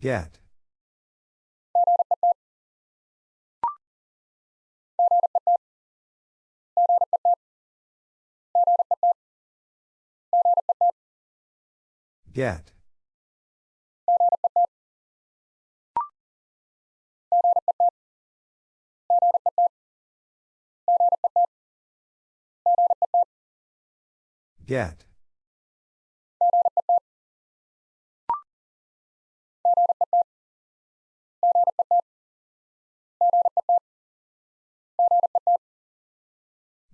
Get. Get. Get.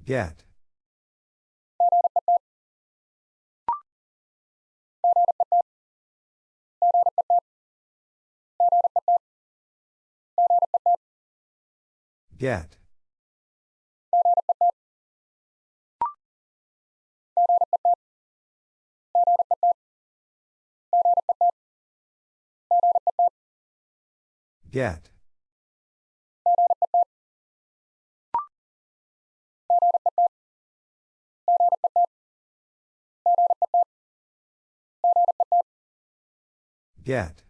Get. Get. Get. Get.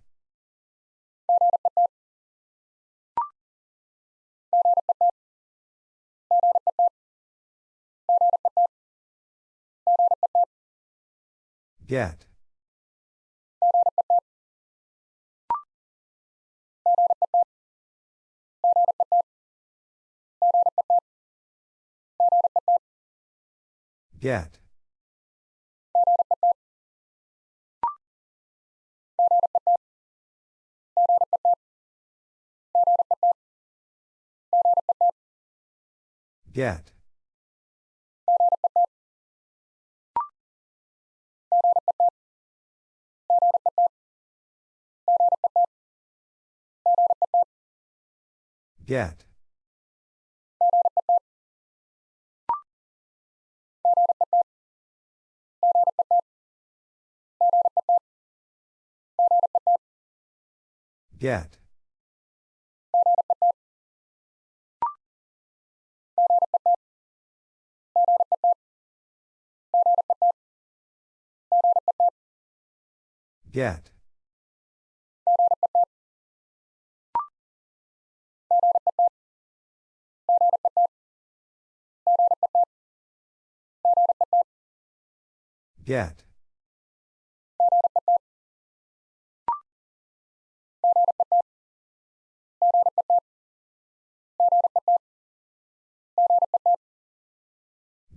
Get. Get. Get. Get. Get. Get. Get.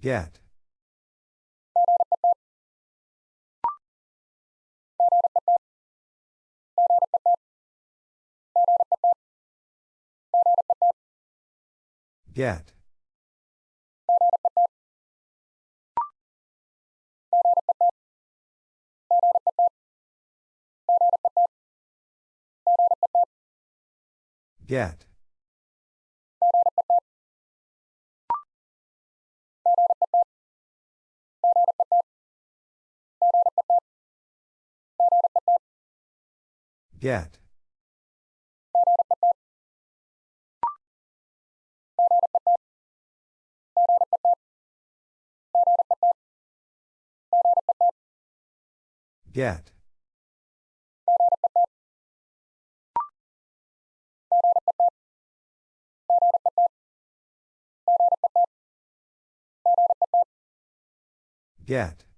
Get. Get. Get. Get. Get. Get.